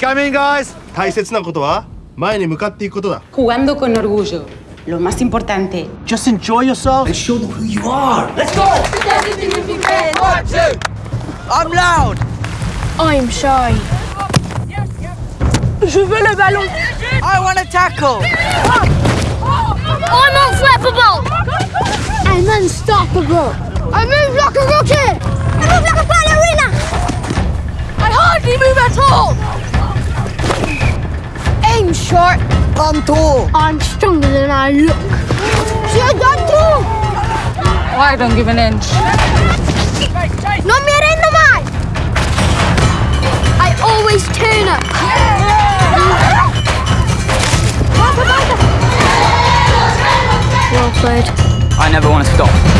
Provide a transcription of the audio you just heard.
Coming, guys. 大切なことは前に向かっていくことだ Jugando con orgullo. Lo más importante. Just enjoy yourself. And show them who you are. Let's go! I'm loud. I'm shy. Je veux le ballon. I want to tackle. I'm unflappable. I'm unstoppable. I move like a rocket. I move like a ballerina. I hardly move at all. Aim short. I'm tall. I'm stronger than I look. J'ai done tout. I don't give an inch. No me rendo mai. I always turn up. Well played. I never want to stop.